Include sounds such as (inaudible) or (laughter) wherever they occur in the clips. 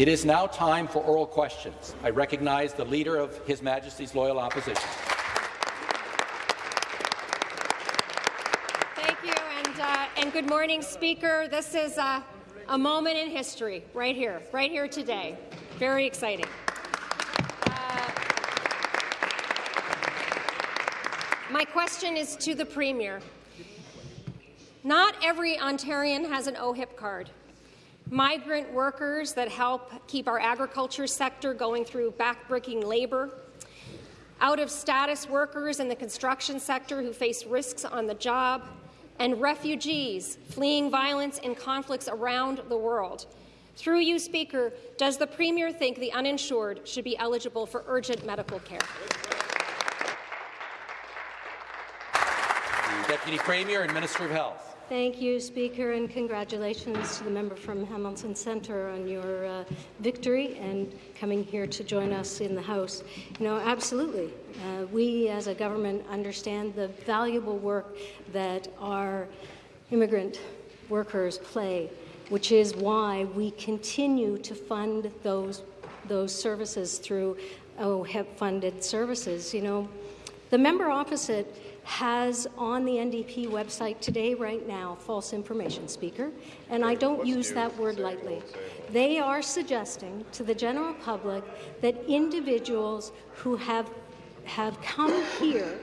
It is now time for oral questions. I recognize the Leader of His Majesty's Loyal Opposition. Thank you, and, uh, and good morning, Speaker. This is uh, a moment in history, right here, right here today. Very exciting. Uh, my question is to the Premier. Not every Ontarian has an OHIP card. Migrant workers that help keep our agriculture sector going through backbreaking labour, out-of-status workers in the construction sector who face risks on the job, and refugees fleeing violence and conflicts around the world. Through you, Speaker, does the Premier think the uninsured should be eligible for urgent medical care? Deputy Premier and Minister of Health. Thank you, Speaker, and congratulations to the member from Hamilton Centre on your uh, victory and coming here to join us in the House. You know, absolutely. Uh, we, as a government, understand the valuable work that our immigrant workers play, which is why we continue to fund those those services through OHIP-funded services. You know, the member opposite has on the NDP website today, right now, false information, Speaker, and I don't use that word lightly. They are suggesting to the general public that individuals who have, have come here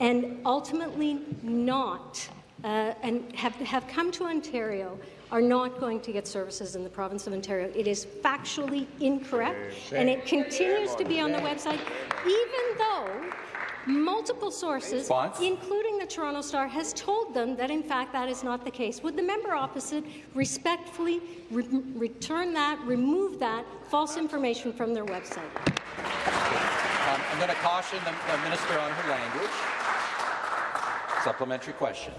and ultimately not uh, and have, have come to Ontario are not going to get services in the province of Ontario. It is factually incorrect, and it continues to be on the website, even though multiple sources, Response? including the Toronto Star, has told them that in fact that is not the case. Would the member opposite respectfully re return that, remove that false information from their website? Um, I'm going to caution the, the minister on her language. Supplementary question.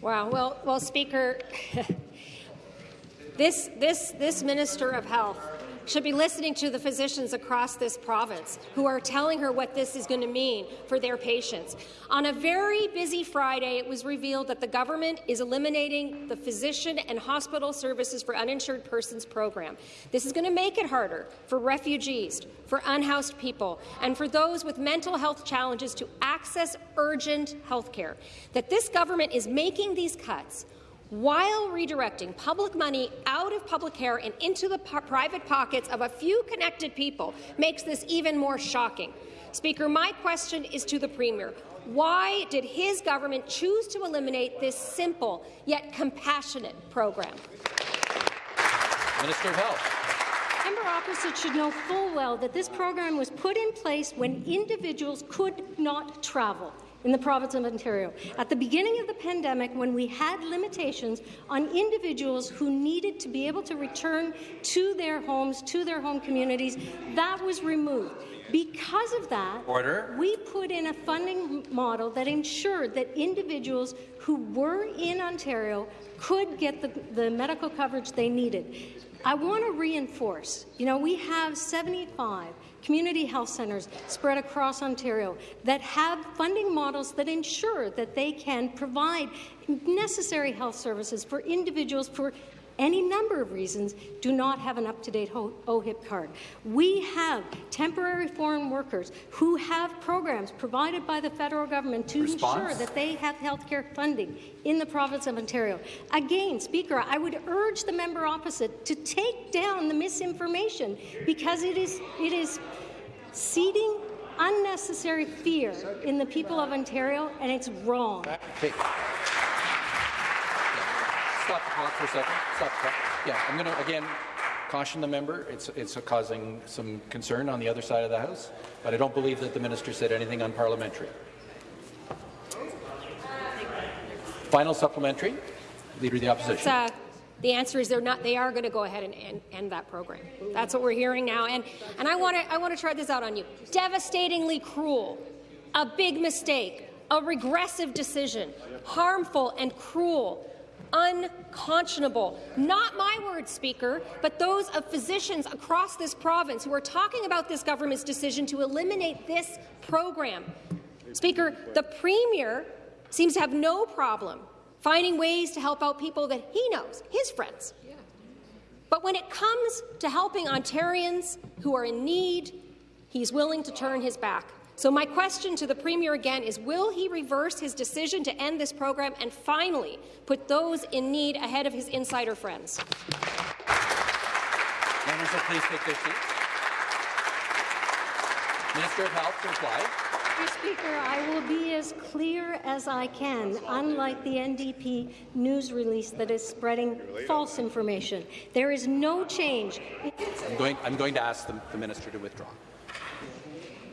Wow. Well, well, Speaker, (laughs) this this this Minister of Health should be listening to the physicians across this province who are telling her what this is going to mean for their patients. On a very busy Friday, it was revealed that the government is eliminating the Physician and Hospital Services for Uninsured Persons program. This is going to make it harder for refugees, for unhoused people, and for those with mental health challenges to access urgent health care. That this government is making these cuts while redirecting public money out of public care and into the private pockets of a few connected people makes this even more shocking. Speaker, my question is to the Premier. Why did his government choose to eliminate this simple yet compassionate program? Minister of Health. Member opposite should know full well that this program was put in place when individuals could not travel in the province of Ontario. At the beginning of the pandemic, when we had limitations on individuals who needed to be able to return to their homes, to their home communities, that was removed. Because of that, Order. we put in a funding model that ensured that individuals who were in Ontario could get the, the medical coverage they needed. I want to reinforce, you know, we have 75 community health centres spread across Ontario that have funding models that ensure that they can provide necessary health services for individuals for any number of reasons, do not have an up-to-date OHIP card. We have temporary foreign workers who have programs provided by the federal government to Response? ensure that they have health care funding in the province of Ontario. Again, Speaker, I would urge the member opposite to take down the misinformation because it is, it is seeding unnecessary fear in the people of Ontario, and it's wrong. Okay. Stop the clock for a second. Stop the clock. Yeah, I'm going to again caution the member. It's it's causing some concern on the other side of the House, but I don't believe that the minister said anything unparliamentary. Final supplementary. Leader of the Opposition. Uh, the answer is they're not. They are going to go ahead and end, end, that program. That's what we're hearing now. And and I want to I want to try this out on you. Devastatingly cruel, a big mistake, a regressive decision, harmful and cruel unconscionable. Not my words, Speaker, but those of physicians across this province who are talking about this government's decision to eliminate this program. Speaker, the Premier seems to have no problem finding ways to help out people that he knows, his friends, But when it comes to helping Ontarians who are in need, he's willing to turn his back. So my question to the Premier again is, will he reverse his decision to end this program and finally put those in need ahead of his insider friends? Members will please take their seats. Minister of Health to reply. Mr. Speaker, I will be as clear as I can, unlike the NDP news release that is spreading false information. There is no change. I'm going, I'm going to ask the, the minister to withdraw.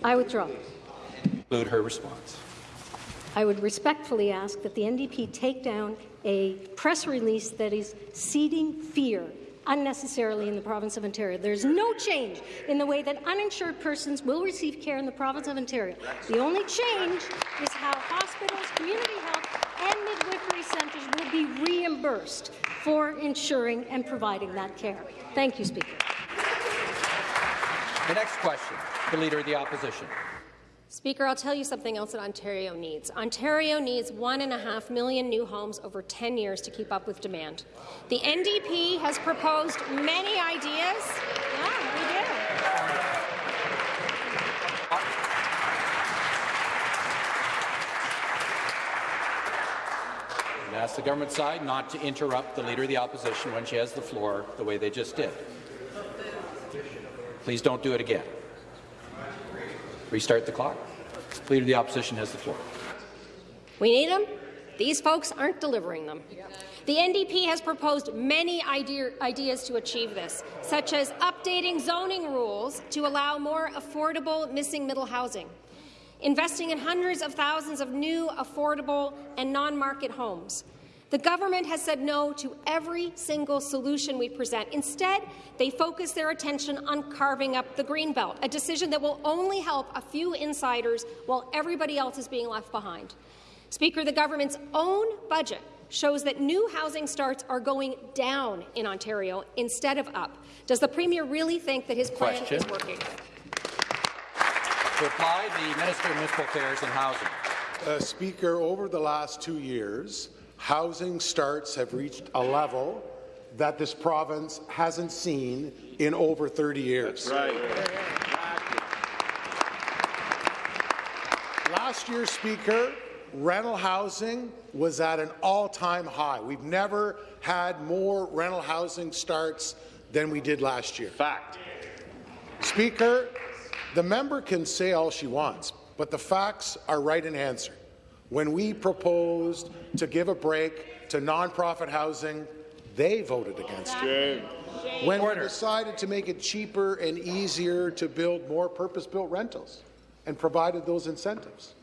I withdraw. Include her response. I would respectfully ask that the NDP take down a press release that is seeding fear unnecessarily in the province of Ontario. There's no change in the way that uninsured persons will receive care in the province of Ontario. The only change is how hospitals, community health, and midwifery centres will be reimbursed for ensuring and providing that care. Thank you, Speaker. The next question, the Leader of the Opposition. Speaker, I'll tell you something else that Ontario needs. Ontario needs one and a half million new homes over 10 years to keep up with demand. The NDP has proposed many ideas. Yeah, we do. Ask the government side not to interrupt the Leader of the Opposition when she has the floor the way they just did. Please don't do it again. Restart the clock. Leader of the Opposition has the floor. We need them. These folks aren't delivering them. The NDP has proposed many idea ideas to achieve this, such as updating zoning rules to allow more affordable missing middle housing, investing in hundreds of thousands of new, affordable and non-market homes. The government has said no to every single solution we present. Instead, they focus their attention on carving up the Greenbelt, a decision that will only help a few insiders while everybody else is being left behind. Speaker, the government's own budget shows that new housing starts are going down in Ontario instead of up. Does the Premier really think that his plan Question. is working? To reply, the Minister of Municipal Affairs and Housing. Uh, Speaker, over the last two years, housing starts have reached a level that this province hasn't seen in over 30 years. Right. Last year, Speaker, rental housing was at an all-time high. We've never had more rental housing starts than we did last year. Fact. Speaker, the member can say all she wants, but the facts are right in answer. When we proposed to give a break to nonprofit housing, they voted against it. When we decided to make it cheaper and easier to build more purpose-built rentals and provided those incentives,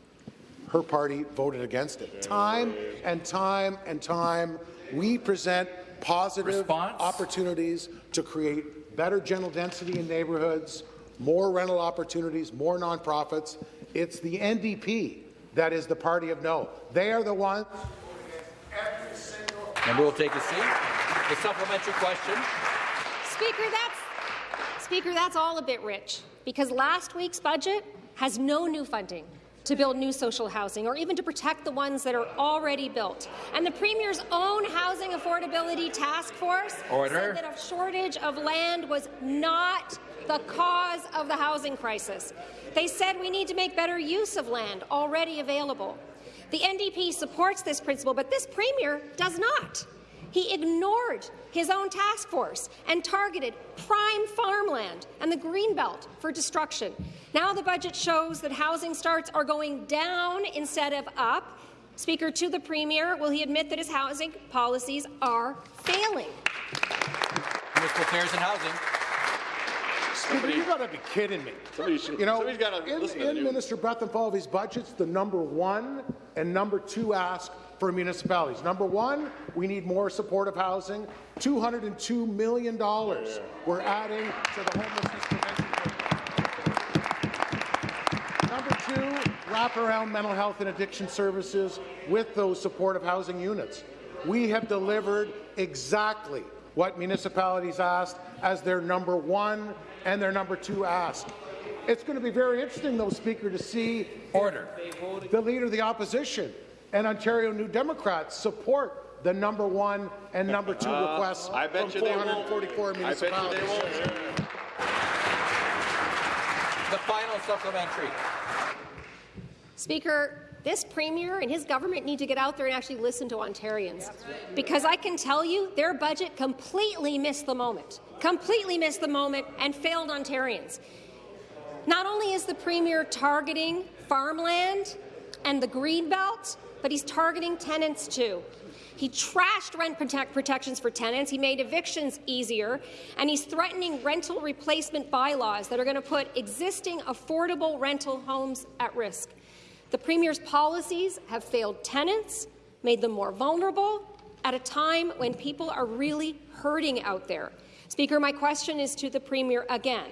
her party voted against it. Time and time and time, we present positive Response? opportunities to create better general density in neighbourhoods, more rental opportunities, more nonprofits. It's the NDP that is the party of no. They are the ones And we'll take a seat. The supplementary question. Speaker, that's Speaker, that's all a bit rich because last week's budget has no new funding to build new social housing or even to protect the ones that are already built. And the Premier's own Housing Affordability Task Force Order. said that a shortage of land was not the cause of the housing crisis. They said we need to make better use of land already available. The NDP supports this principle, but this Premier does not. He ignored his own task force and targeted prime farmland and the Greenbelt for destruction. Now the budget shows that housing starts are going down instead of up. Speaker, to the Premier, will he admit that his housing policies are failing? Municipal Affairs and Housing. Speaker, you got to be kidding me. Should, You know, somebody's got to in, listen to the in news. Minister Bethlenfalvy's budgets, the number one and number two ask for municipalities. Number one, we need more supportive housing. $202 million we're adding to the homelessness prevention program. Number two, wraparound mental health and addiction services with those supportive housing units. We have delivered exactly what municipalities asked as their number one and their number two ask. It's going to be very interesting, though, Speaker, to see Order. the Leader of the Opposition and Ontario New Democrats support the number one and number two uh, requests I bet from you they won't. 444 I bet you municipalities. they won't. The final supplementary. Speaker, this Premier and his government need to get out there and actually listen to Ontarians. Because I can tell you, their budget completely missed the moment, completely missed the moment and failed Ontarians. Not only is the Premier targeting farmland and the Greenbelt, but he's targeting tenants too. He trashed rent protect protections for tenants, he made evictions easier, and he's threatening rental replacement bylaws that are going to put existing affordable rental homes at risk. The Premier's policies have failed tenants, made them more vulnerable, at a time when people are really hurting out there. Speaker, my question is to the Premier again.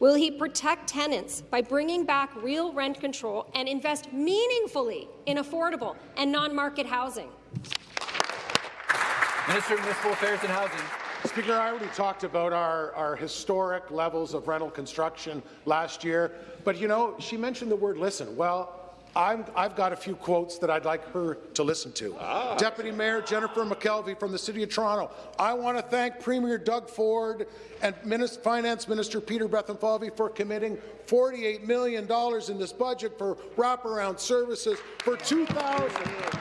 Will he protect tenants by bringing back real rent control and invest meaningfully in affordable and non-market housing? Minister of Municipal Affairs and Housing. Speaker, I already talked about our, our historic levels of rental construction last year, but you know, she mentioned the word listen. Well, I'm, I've got a few quotes that I'd like her to listen to. Ah. Deputy Mayor Jennifer McKelvey from the City of Toronto. I want to thank Premier Doug Ford and Minis Finance Minister Peter Bethlenfalvy for committing $48 million in this budget for wraparound services for 2,000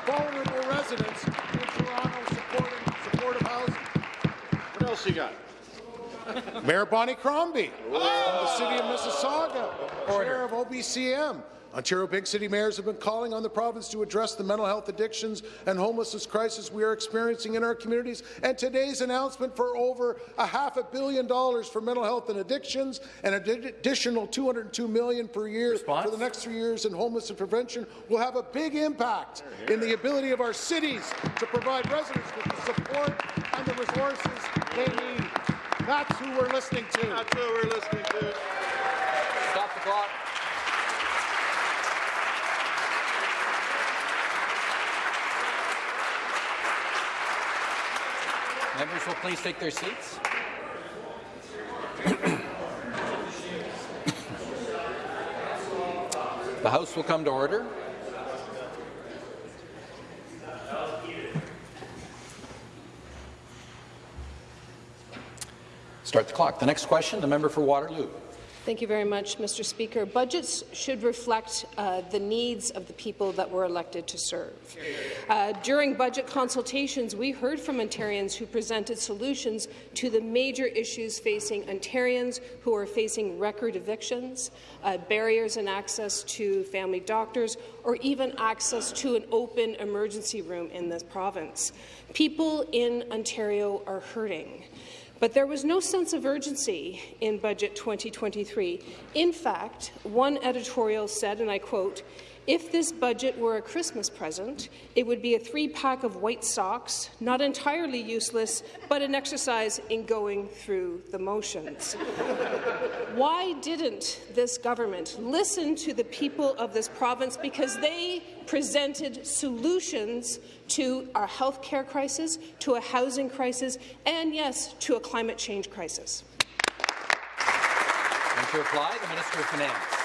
vulnerable residents in Toronto supporting supportive housing. What else you got? Mayor Bonnie Crombie from the City of Mississauga, Chair of OBCM. Ontario Big City mayors have been calling on the province to address the mental health addictions and homelessness crisis we are experiencing in our communities. And today's announcement for over a half a billion dollars for mental health and addictions and an additional 202 million per year Response? for the next three years in homelessness prevention will have a big impact in the ability of our cities to provide residents with the support and the resources they need. That's who we're listening to. That's who we're listening to. Stop the clock. Members will please take their seats. (coughs) The House will come to order. Start the clock. The next question, the member for Waterloo. Thank you very much, Mr. Speaker. Budgets should reflect uh, the needs of the people that were elected to serve. Uh, during budget consultations, we heard from Ontarians who presented solutions to the major issues facing Ontarians who are facing record evictions, uh, barriers in access to family doctors, or even access to an open emergency room in this province. People in Ontario are hurting. But there was no sense of urgency in Budget 2023. In fact, one editorial said, and I quote, if this budget were a Christmas present, it would be a three-pack of white socks, not entirely useless, but an exercise in going through the motions. (laughs) Why didn't this government listen to the people of this province? Because they presented solutions to our health care crisis, to a housing crisis, and yes, to a climate change crisis. And to the Minister of Finance.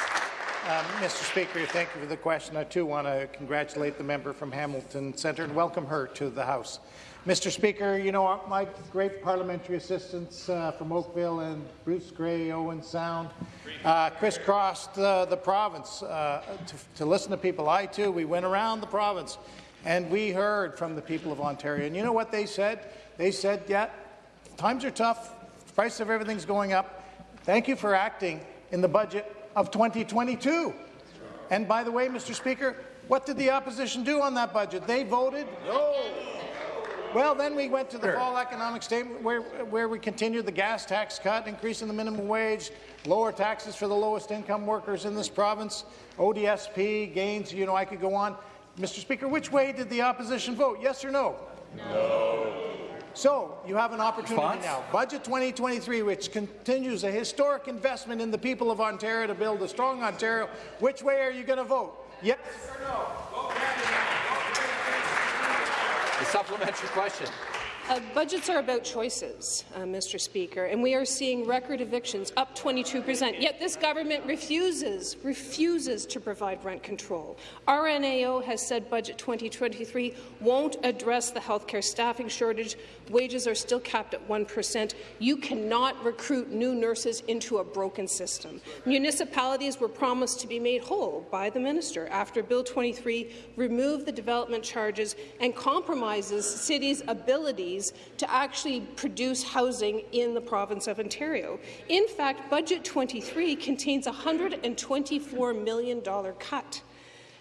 Um, Mr. Speaker, thank you for the question. I too want to congratulate the member from Hamilton Centre and welcome her to the House. Mr. Speaker, you know, my great parliamentary assistants uh, from Oakville and Bruce Grey, Owen Sound, uh, crisscrossed uh, the province uh, to, to listen to people. I too, we went around the province and we heard from the people of Ontario. And you know what they said? They said, yeah, times are tough, price of everything's going up. Thank you for acting in the budget of 2022. And by the way, Mr. Speaker, what did the opposition do on that budget? They voted no. Well, then we went to the fall economic statement where, where we continued the gas tax cut, increasing the minimum wage, lower taxes for the lowest income workers in this province, ODSP, gains, you know, I could go on. Mr. Speaker, which way did the opposition vote, yes or no? No. So, you have an opportunity Response? now. Budget 2023, which continues a historic investment in the people of Ontario to build a strong Ontario. Which way are you going to vote? Yes or no? The supplementary question. Uh, budgets are about choices, uh, Mr. Speaker, and we are seeing record evictions up 22 percent. Yet this government refuses, refuses to provide rent control. RNAO has said Budget 2023 won't address the healthcare staffing shortage. Wages are still capped at 1 percent. You cannot recruit new nurses into a broken system. Municipalities were promised to be made whole by the minister after Bill 23 removed the development charges and compromises cities' abilities to actually produce housing in the province of Ontario. In fact, Budget 23 contains a $124 million cut.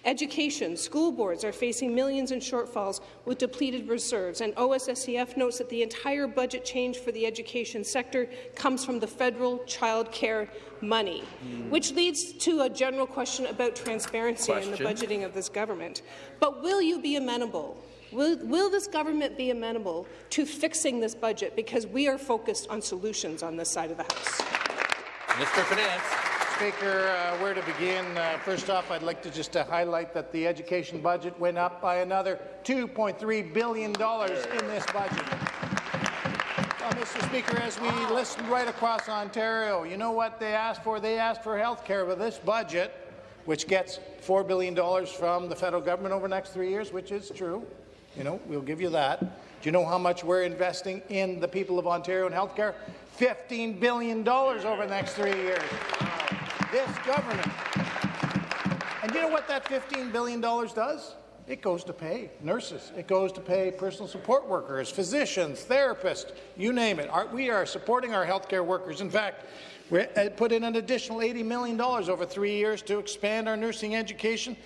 Education, school boards are facing millions in shortfalls with depleted reserves, and OSSTF notes that the entire budget change for the education sector comes from the federal child care money, mm. which leads to a general question about transparency question. in the budgeting of this government. But will you be amenable Will, will, this government be amenable to fixing this budget? Because we are focused on solutions on this side of the House. Mr. Finance. Speaker, uh, where to begin? Uh, first off, I'd like to just uh, highlight that the education budget went up by another $2.3 billion in this budget. Well, Mr. Speaker, as we listen right across Ontario, you know what they asked for? They asked for health care with this budget, which gets $4 billion from the federal government over the next three years, which is true. You know, we'll give you that. Do you know how much we're investing in the people of Ontario in healthcare? $15 billion over the next three years. This government. And you know what that $15 billion does? It goes to pay nurses. It goes to pay personal support workers, physicians, therapists, you name it. Our, we are supporting our healthcare workers. In fact, we uh, put in an additional $80 million over three years to expand our nursing education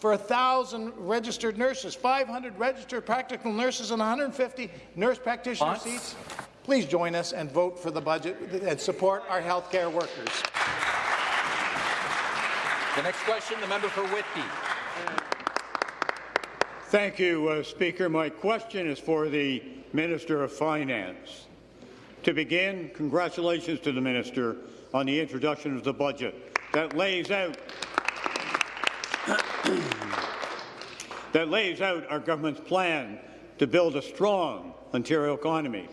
for 1,000 registered nurses, 500 registered practical nurses, and 150 nurse practitioner seats. Please join us and vote for the budget and support our healthcare workers. The next question, the member for Whitby. Thank you, uh, Speaker. My question is for the Minister of Finance. To begin, congratulations to the Minister on the introduction of the budget that lays out (coughs) that lays out our government's plan to build a strong Ontario economy.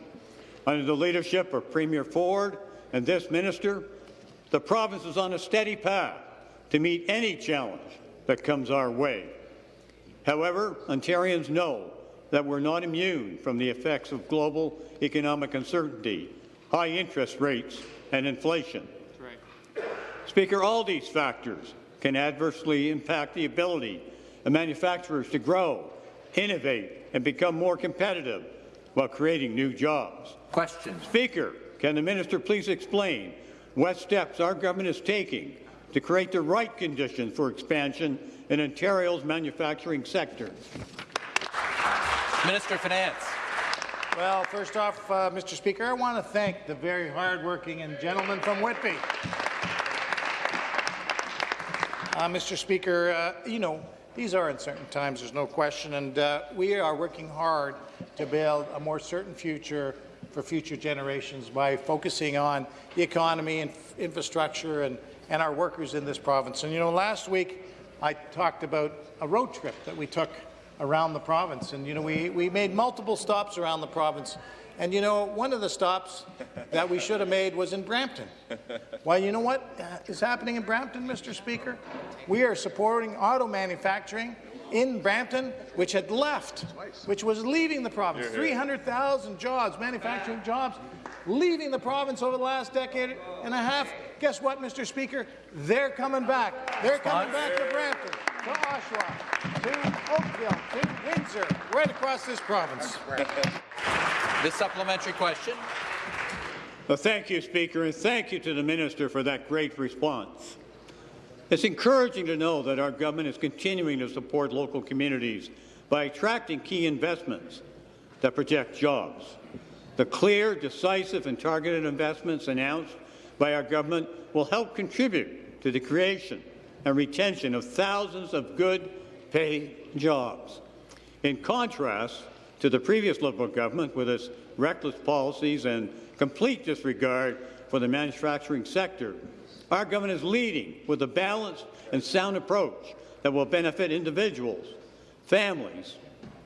Under the leadership of Premier Ford and this minister, the province is on a steady path to meet any challenge that comes our way. However, Ontarians know that we're not immune from the effects of global economic uncertainty, high interest rates, and inflation. Right. Speaker, all these factors can adversely impact the ability of manufacturers to grow, innovate, and become more competitive while creating new jobs. Question. Speaker, can the minister please explain what steps our government is taking to create the right conditions for expansion in Ontario's manufacturing sector? Minister of Finance. Well, first off, uh, Mr. Speaker, I want to thank the very hardworking and gentleman from Whitby. Uh, Mr. Speaker, uh, you know, these are uncertain times, there's no question, and uh, we are working hard to build a more certain future for future generations by focusing on the economy and infrastructure and, and our workers in this province. And you know, last week I talked about a road trip that we took around the province, and you know, we, we made multiple stops around the province and you know, one of the stops that we should have made was in Brampton. Well, you know what uh, is happening in Brampton, Mr. Speaker? We are supporting auto manufacturing in Brampton, which had left, which was leaving the province. 300,000 jobs, manufacturing jobs, leaving the province over the last decade and a half. Guess what, Mr. Speaker? They're coming back. They're coming back to Brampton, to Oshawa, to Oakville, to Windsor, right across this province. This supplementary question. Well, thank you, Speaker, and thank you to the Minister for that great response. It's encouraging to know that our government is continuing to support local communities by attracting key investments that protect jobs. The clear, decisive and targeted investments announced by our government will help contribute to the creation and retention of thousands of good paying jobs. In contrast, to the previous Liberal government with its reckless policies and complete disregard for the manufacturing sector. Our government is leading with a balanced and sound approach that will benefit individuals, families,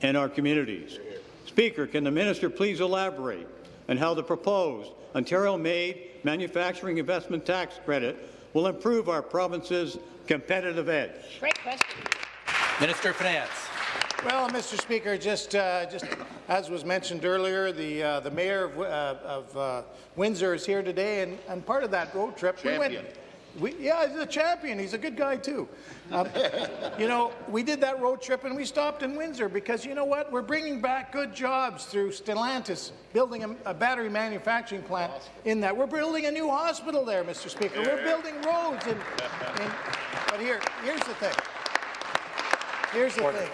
and our communities. Speaker, can the minister please elaborate on how the proposed Ontario-made manufacturing investment tax credit will improve our province's competitive edge? Great question. Minister of Finance. Well, Mr. Speaker, just, uh, just as was mentioned earlier, the, uh, the mayor of, uh, of uh, Windsor is here today, and, and part of that road trip, we went. We, yeah, he's a champion. He's a good guy too. Um, (laughs) you know, we did that road trip and we stopped in Windsor because you know what? We're bringing back good jobs through Stellantis, building a, a battery manufacturing plant in that. We're building a new hospital there, Mr. Speaker. We're building roads. And, and, but here, here's the thing. Here's the thing.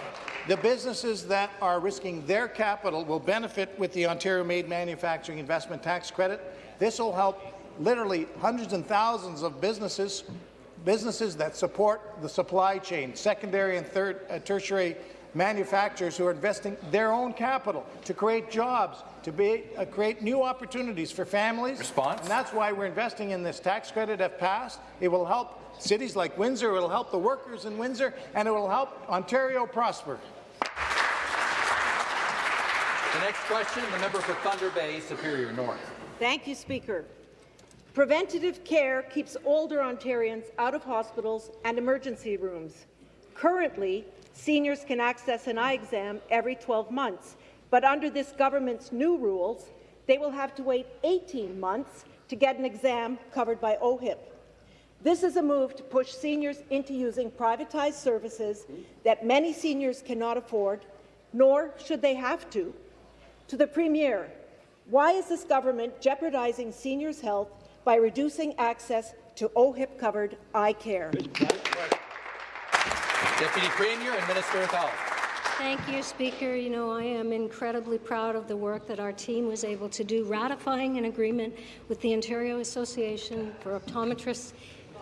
The businesses that are risking their capital will benefit with the Ontario-made manufacturing investment tax credit. This will help literally hundreds and thousands of businesses, businesses that support the supply chain, secondary and third, uh, tertiary manufacturers who are investing their own capital to create jobs, to be, uh, create new opportunities for families. Response? And that's why we're investing in this tax credit if passed. It will help cities like Windsor, it will help the workers in Windsor, and it will help Ontario prosper. The next question, the member for Thunder Bay, Superior North. Thank you, Speaker. Preventative care keeps older Ontarians out of hospitals and emergency rooms. Currently, seniors can access an eye exam every 12 months, but under this government's new rules, they will have to wait 18 months to get an exam covered by OHIP. This is a move to push seniors into using privatized services that many seniors cannot afford, nor should they have to. To the Premier, why is this government jeopardizing seniors' health by reducing access to OHIP-covered eye care? Deputy Premier and Minister of Health. Thank you, Speaker. You know, I am incredibly proud of the work that our team was able to do, ratifying an agreement with the Ontario Association for Optometrists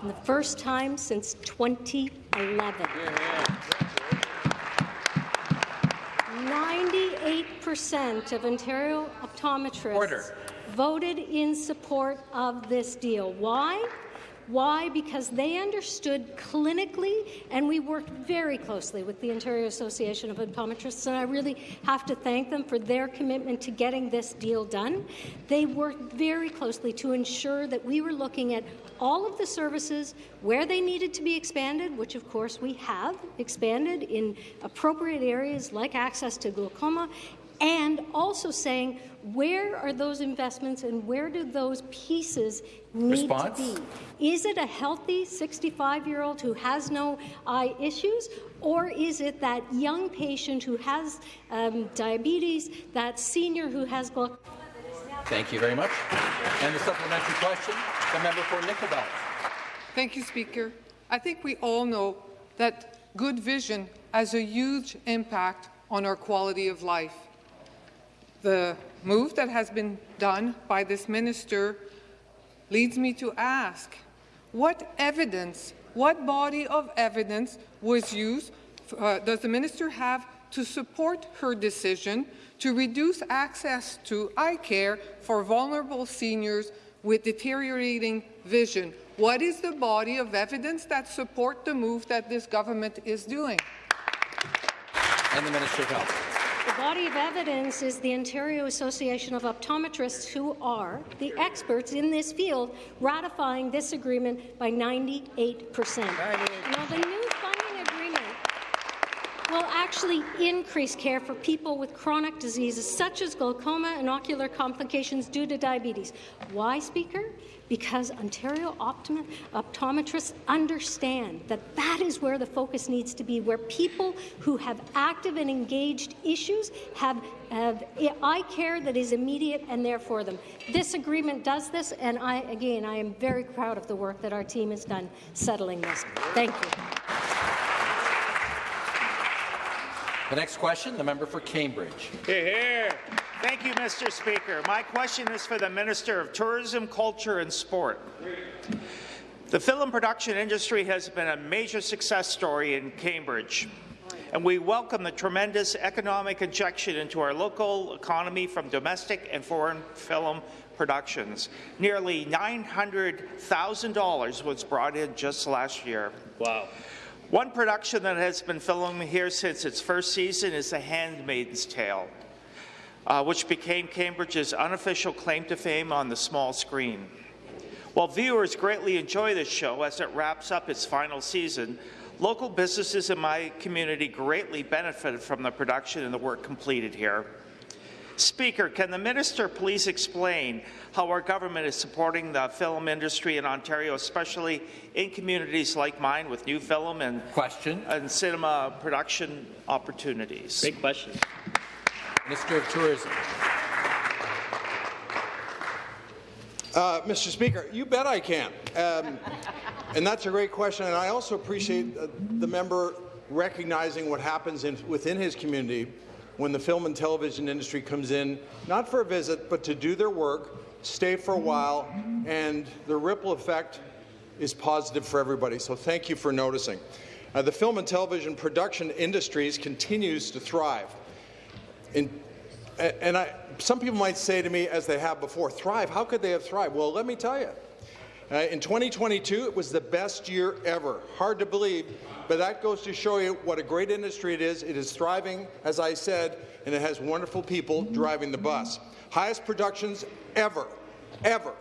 for the first time since 2011. 98% of Ontario optometrists Order. Voted in support of this deal. Why? Why? Because they understood clinically, and we worked very closely with the Ontario Association of Optometrists, and I really have to thank them for their commitment to getting this deal done. They worked very closely to ensure that we were looking at all of the services where they needed to be expanded, which of course we have expanded in appropriate areas like access to glaucoma, and also saying where are those investments and where do those pieces need Response? to be? Is it a healthy 65-year-old who has no eye issues, or is it that young patient who has um, diabetes, that senior who has glaucoma? Thank you very much. And the supplementary question, the member for Nickel Belt. Thank you, Speaker. I think we all know that good vision has a huge impact on our quality of life. The move that has been done by this minister leads me to ask, what evidence, what body of evidence was used, uh, does the minister have to support her decision to reduce access to eye care for vulnerable seniors with deteriorating vision? What is the body of evidence that support the move that this government is doing? And the Minister of Health. The body of evidence is the Ontario Association of Optometrists, who are the experts in this field, ratifying this agreement by 98 percent. Now, the new funding agreement will actually increase care for people with chronic diseases such as glaucoma and ocular complications due to diabetes. Why, Speaker? Because Ontario optom optometrists understand that that is where the focus needs to be, where people who have active and engaged issues have, have eye care that is immediate and there for them. This agreement does this, and I, again, I am very proud of the work that our team has done settling this. Thank you. The next question, the member for Cambridge. Here, here. Thank you, Mr. Speaker. My question is for the Minister of Tourism, Culture and Sport. The film production industry has been a major success story in Cambridge, and we welcome the tremendous economic injection into our local economy from domestic and foreign film productions. Nearly $900,000 was brought in just last year. Wow. One production that has been filming here since its first season is The Handmaid's Tale. uh, which became Cambridge's unofficial claim to fame on the small screen. While viewers greatly enjoy this show as it wraps up its final season, local businesses in my community greatly benefited from the production and the work completed here. Speaker, can the minister please explain how our government is supporting the film industry in Ontario, especially in communities like mine with new film and question and cinema production opportunities? Great question. Minister of Tourism. Uh, Mr. Speaker, you bet I can. Um, and that's a great question. And I also appreciate uh, the member recognizing what happens in, within his community when the film and television industry comes in, not for a visit, but to do their work, stay for a while, and the ripple effect is positive for everybody. So thank you for noticing. Uh, the film and television production industries continues to thrive. In, and I, some people might say to me, as they have before, thrive, how could they have thrived? Well, let me tell you. Uh, in 2022, it was the best year ever. Hard to believe, but that goes to show you what a great industry it is. It is thriving, as I said, and it has wonderful people driving the bus. Highest productions ever, ever.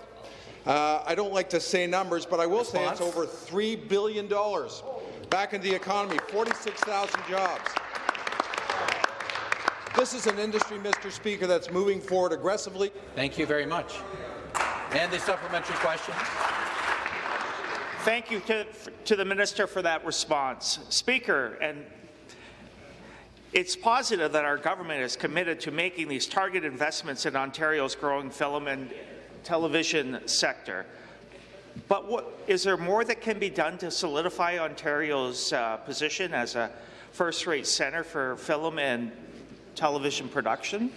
Uh, I don't like to say numbers, but I will Response? say it's over $3 billion back into the economy, 46,000 jobs. This is an industry, Mr. Speaker, that's moving forward aggressively. Thank you very much. And the supplementary question. Thank you to, to the minister for that response. Speaker, and it's positive that our government is committed to making these targeted investments in Ontario's growing film and television sector. But what, is there more that can be done to solidify Ontario's uh, position as a first-rate centre for film and television production?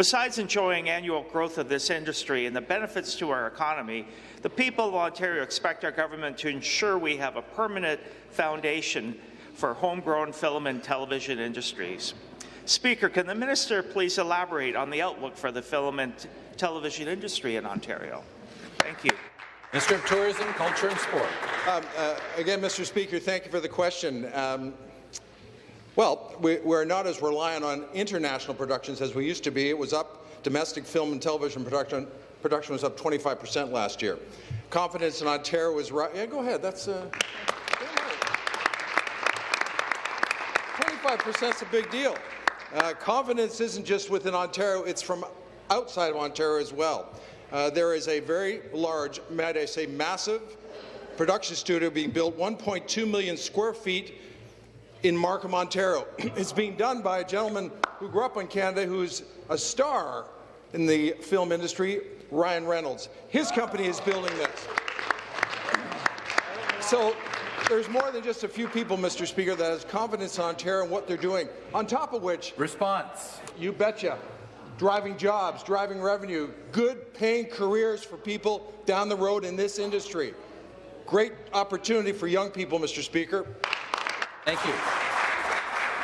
Besides enjoying annual growth of this industry and the benefits to our economy, the people of Ontario expect our government to ensure we have a permanent foundation for homegrown film and television industries. Speaker, can the minister please elaborate on the outlook for the film and television industry in Ontario? Thank you. Minister of Tourism, Culture and Sport. Um, uh, again, Mr. Speaker, thank you for the question. Um, well, we, are not as reliant on international productions as we used to be. It was up, domestic film and television production, production was up 25% last year. Confidence in Ontario was right. Yeah, go ahead. That's uh, 25% is a big deal. Uh, confidence isn't just within Ontario, it's from outside of Ontario as well. Uh, there is a very large, might I say massive, production studio being built, 1.2 million square feet in Markham, Ontario. (clears throat) it's being done by a gentleman who grew up in Canada who's a star in the film industry, Ryan Reynolds. His company is building this. So there's more than just a few people, Mr. Speaker, that has confidence in Ontario and what they're doing. On top of which, response. You betcha. Driving jobs, driving revenue, good paying careers for people down the road in this industry. Great opportunity for young people, Mr. Speaker. Thank you.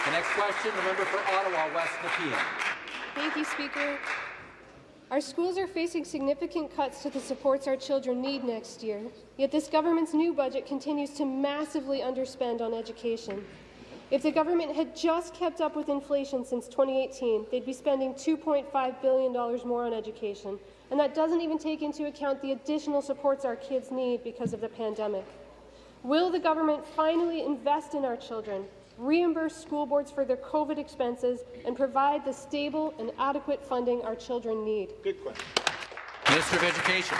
The next question, the member for Ottawa West Nepean. Thank you, Speaker. Our schools are facing significant cuts to the supports our children need next year, yet this government's new budget continues to massively underspend on education. If the government had just kept up with inflation since 2018, they'd be spending $2.5 billion more on education, and that doesn't even take into account the additional supports our kids need because of the pandemic. Will the government finally invest in our children, reimburse school boards for their COVID expenses, and provide the stable and adequate funding our children need? Good question. Minister of Education.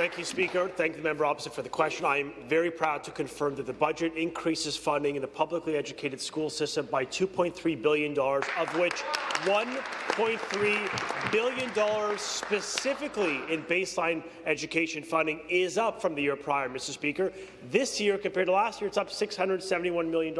Thank you, Speaker. Thank the member opposite for the question. I am very proud to confirm that the budget increases funding in the publicly educated school system by $2.3 billion, of which $1.3 billion specifically in baseline education funding is up from the year prior, Mr. Speaker. This year, compared to last year, it's up $671 million.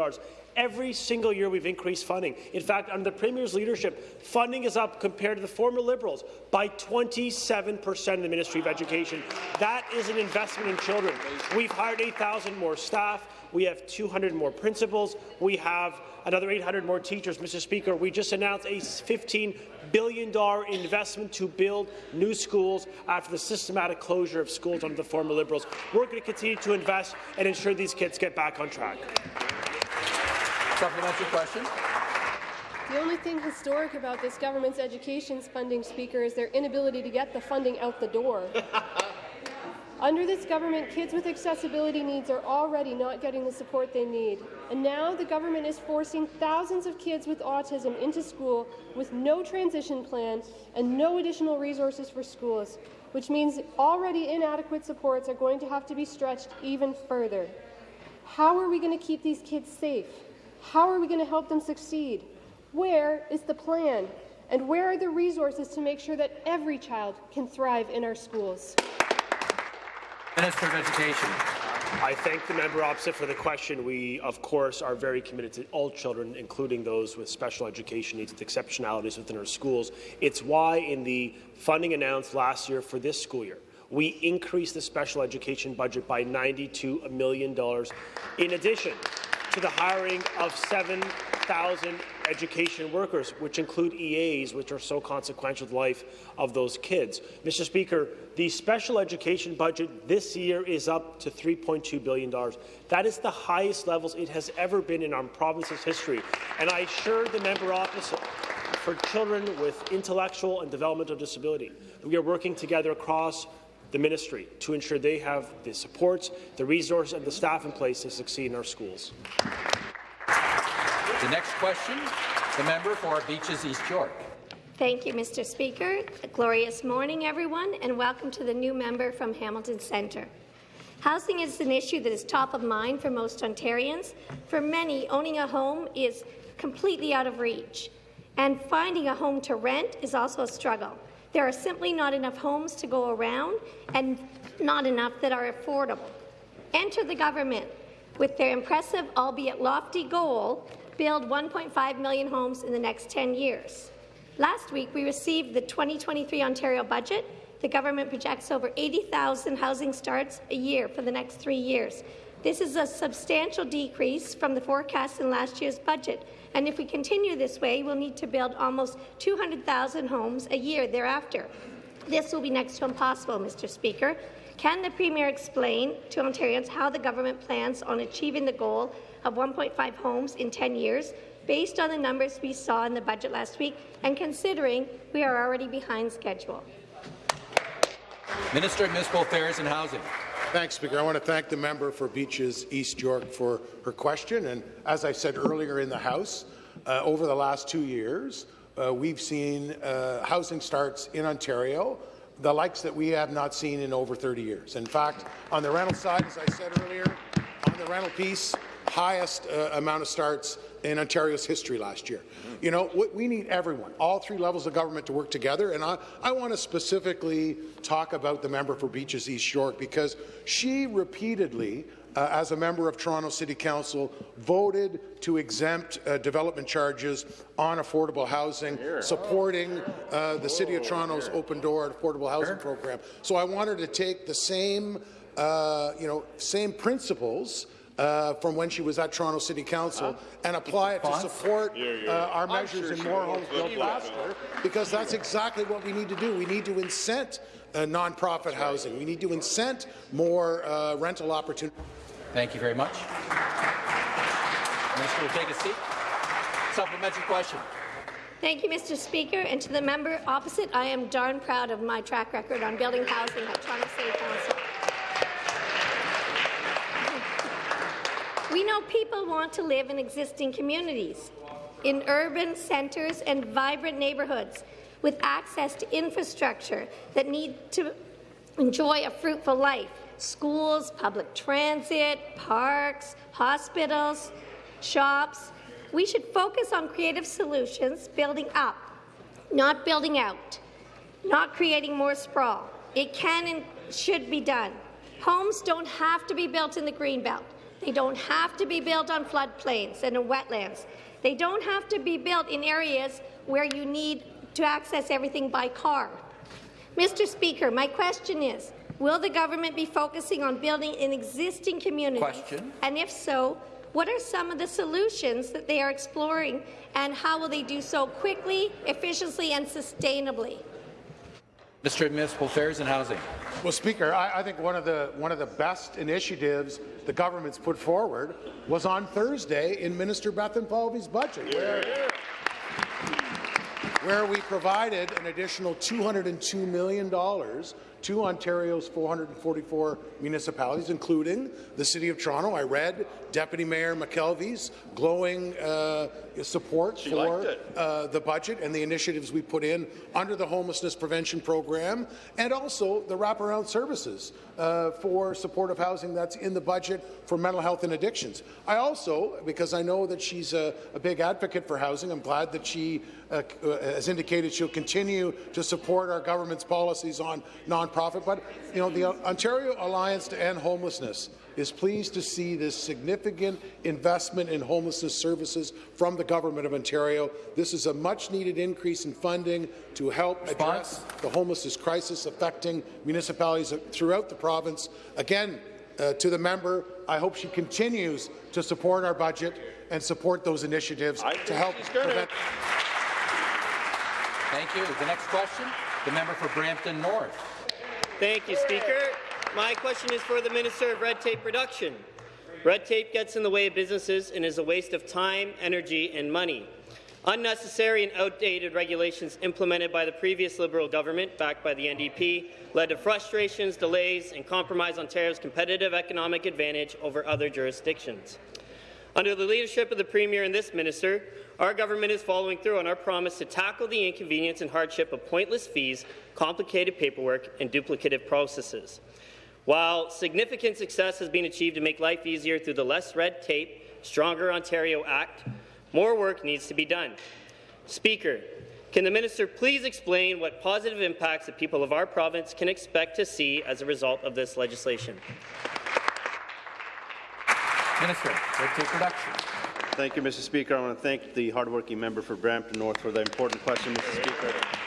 Every single year we've increased funding. In fact, under the Premier's leadership, funding is up compared to the former Liberals by 27 percent in the Ministry of Education. That is an investment in children. We've hired 8,000 more staff. We have 200 more principals. We have another 800 more teachers. Mr. Speaker, we just announced a $15 billion investment to build new schools after the systematic closure of schools under the former Liberals. We're going to continue to invest and ensure these kids get back on track. Supplementary question. The only thing historic about this government's education funding, Speaker, is their inability to get the funding out the door. (laughs) Under this government, kids with accessibility needs are already not getting the support they need. And now the government is forcing thousands of kids with autism into school with no transition plan and no additional resources for schools, which means already inadequate supports are going to have to be stretched even further. How are we going to keep these kids safe? How are we going to help them succeed? Where is the plan? And where are the resources to make sure that every child can thrive in our schools? Minister of Education. I thank the member opposite for the question. We, of course, are very committed to all children, including those with special education needs with exceptionalities within our schools. It's why, in the funding announced last year for this school year, we increased the special education budget by $92 million, in addition to the hiring of 7,000 education workers, which include EAs, which are so consequential to the life of those kids. Mr. Speaker, the special education budget this year is up to $3.2 billion. That is the highest levels it has ever been in our province's history. And I assure the member opposite for children with intellectual and developmental disability we are working together across the ministry to ensure they have the supports, the resources and the staff in place to succeed in our schools. The next question, the member for Beaches East York. Thank you, Mr. Speaker. A glorious morning, everyone, and welcome to the new member from Hamilton Centre. Housing is an issue that is top of mind for most Ontarians. For many, owning a home is completely out of reach, and finding a home to rent is also a struggle. There are simply not enough homes to go around, and not enough that are affordable. Enter the government with their impressive, albeit lofty, goal build 1.5 million homes in the next 10 years. Last week, we received the 2023 Ontario budget. The government projects over 80,000 housing starts a year for the next three years. This is a substantial decrease from the forecast in last year's budget, and if we continue this way, we'll need to build almost 200,000 homes a year thereafter. This will be next to impossible, Mr. Speaker. Can the Premier explain to Ontarians how the government plans on achieving the goal of 1.5 homes in 10 years, based on the numbers we saw in the budget last week, and considering we are already behind schedule? Minister of Municipal Affairs and Housing. Thanks, Speaker. I want to thank the member for Beaches East York for her question. And as I said earlier in the House, uh, over the last two years, uh, we've seen uh, housing starts in Ontario the likes that we have not seen in over 30 years. In fact, on the rental side, as I said earlier, on the rental piece, highest uh, amount of starts in Ontario's history last year. You know, we need everyone, all three levels of government to work together, and I, I want to specifically talk about the member for Beaches East York because she repeatedly uh, as a member of Toronto City Council, voted to exempt uh, development charges on affordable housing, supporting uh, the City of Toronto's open door affordable housing program. So I wanted to take the same, uh, you know, same principles uh, from when she was at Toronto City Council and apply it to support uh, our measures in more homes built faster, because that's exactly what we need to do. We need to incent uh, nonprofit housing. We need to incent more uh, rental opportunities. Thank you very much. Minister will take a seat. Supplementary question. Thank you, Mr. Speaker. And to the member opposite, I am darn proud of my track record on building housing at Toronto City Council. We know people want to live in existing communities, in urban centres and vibrant neighbourhoods, with access to infrastructure that need to enjoy a fruitful life schools, public transit, parks, hospitals, shops. We should focus on creative solutions, building up, not building out, not creating more sprawl. It can and should be done. Homes don't have to be built in the Greenbelt. They don't have to be built on floodplains and in wetlands. They don't have to be built in areas where you need to access everything by car. Mr. Speaker, my question is, will the government be focusing on building in existing communities? Question. And if so, what are some of the solutions that they are exploring, and how will they do so quickly, efficiently, and sustainably? Mr. of Municipal Affairs and Housing. Well, Speaker, I, I, think one of the one of the best initiatives the government's put forward was on Thursday in Minister Bethan Bethlenfalvy's budget, where where we provided an additional $202 million to Ontario's 444 municipalities, including the City of Toronto. I read Deputy Mayor McKelvie's glowing uh, support She for uh, the budget and the initiatives we put in under the homelessness prevention program, and also the wraparound services uh, for supportive housing that's in the budget for mental health and addictions. I also, because I know that she's a, a big advocate for housing, I'm glad that she uh, uh, has indicated she'll continue to support our government's policies on nonprofit. But you know, the Ontario Alliance to End Homelessness is pleased to see this significant investment in homelessness services from the Government of Ontario. This is a much-needed increase in funding to help address the homelessness crisis affecting municipalities throughout the province. Again, uh, to the member, I hope she continues to support our budget and support those initiatives I to help she's gonna. prevent Thank you. The next question, the member for Brampton North. Thank you, Speaker. My question is for the Minister of Red Tape Reduction. Red tape gets in the way of businesses and is a waste of time, energy and money. Unnecessary and outdated regulations implemented by the previous Liberal government, backed by the NDP, led to frustrations, delays, and compromise Ontario's competitive economic advantage over other jurisdictions. Under the leadership of the Premier and this minister, our government is following through on our promise to tackle the inconvenience and hardship of pointless fees, complicated paperwork, and duplicative processes. While significant success has been achieved to make life easier through the Less Red Tape, Stronger Ontario Act, more work needs to be done. Speaker, can the minister please explain what positive impacts the people of our province can expect to see as a result of this legislation? Minister, Red Tape Reduction. Thank you, Mr. Speaker. I want to thank the hardworking member for Brampton North for the important question, Mr. Speaker.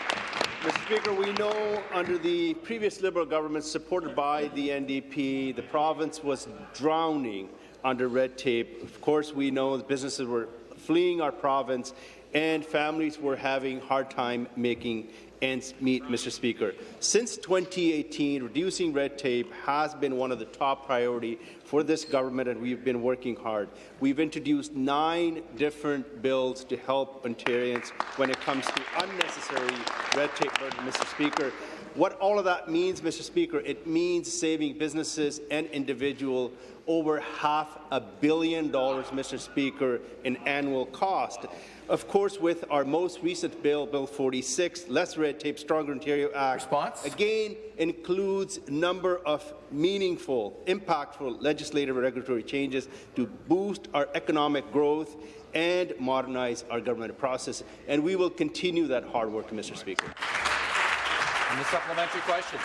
Mr. Speaker, we know under the previous Liberal government supported by the NDP, the province was drowning under red tape. Of course, we know businesses were fleeing our province and families were having hard time making ends meet, Mr. Speaker. Since 2018, reducing red tape has been one of the top priority for this government, and we've been working hard. We've introduced nine different bills to help Ontarians when it comes to unnecessary red tape burden, Mr. Speaker. What all of that means, Mr. Speaker, it means saving businesses and individuals over half a billion dollars, Mr. Speaker, in annual cost. Of course, with our most recent bill, Bill 46, Less Red Tape, Stronger Ontario Act, Response? again includes a number of meaningful, impactful legislative and regulatory changes to boost our economic growth and modernize our government process. And we will continue that hard work, Mr. Speaker. And the supplementary question.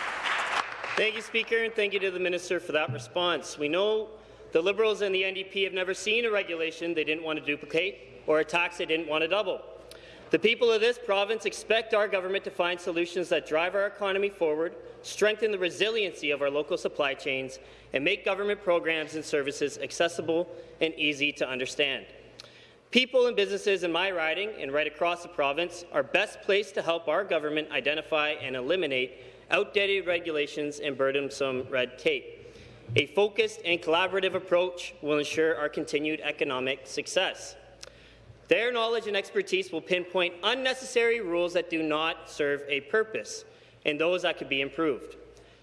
Thank you, Speaker, and thank you to the Minister for that response. We know the Liberals and the NDP have never seen a regulation they didn't want to duplicate or a tax they didn't want to double. The people of this province expect our government to find solutions that drive our economy forward, strengthen the resiliency of our local supply chains, and make government programs and services accessible and easy to understand. People and businesses in my riding and right across the province are best placed to help our government identify and eliminate outdated regulations and burdensome red tape. A focused and collaborative approach will ensure our continued economic success. Their knowledge and expertise will pinpoint unnecessary rules that do not serve a purpose and those that could be improved.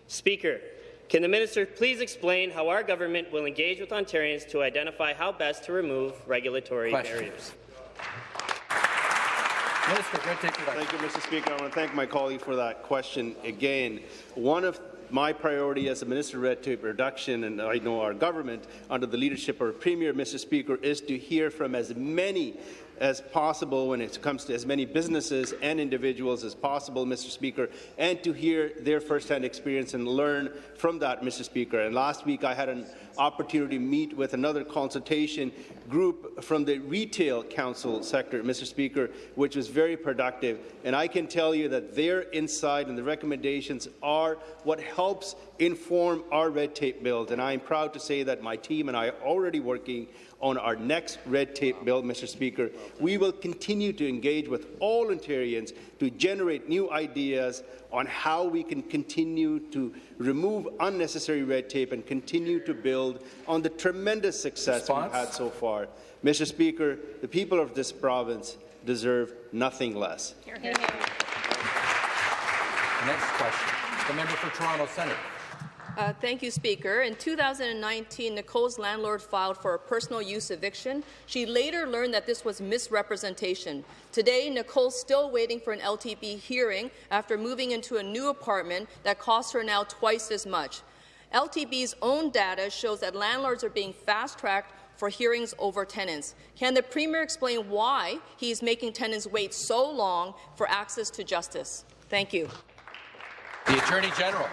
Speaker, can the minister please explain how our government will engage with Ontarians to identify how best to remove regulatory Question. barriers? Minister, Red Tape Reduction. Thank you, Mr. Speaker. I want to thank my colleague for that question again. One of my priority as a Minister of Red Tape Reduction, and I know our government, under the leadership of our Premier, Mr. Speaker, is to hear from as many as possible when it comes to as many businesses and individuals as possible, Mr. Speaker, and to hear their first-hand experience and learn from that, Mr. Speaker. And last week I had an opportunity to meet with another consultation group from the retail council sector, Mr. Speaker, which was very productive. And I can tell you that their insight and the recommendations are what helps inform our red tape build. And I am proud to say that my team and I are already working on our next red tape bill, Mr. Speaker. We will continue to engage with all Ontarians to generate new ideas on how we can continue to remove unnecessary red tape and continue to build on the tremendous success Response? we've had so far. Mr. Speaker, the people of this province deserve nothing less. The next question, the member for Toronto Centre. Uh, thank you, Speaker. In 2019, Nicole's landlord filed for a personal use eviction. She later learned that this was misrepresentation. Today, Nicole's still waiting for an LTB hearing after moving into a new apartment that costs her now twice as much. LTB's own data shows that landlords are being fast-tracked for hearings over tenants. Can the Premier explain why he is making tenants wait so long for access to justice? Thank you. The Attorney General.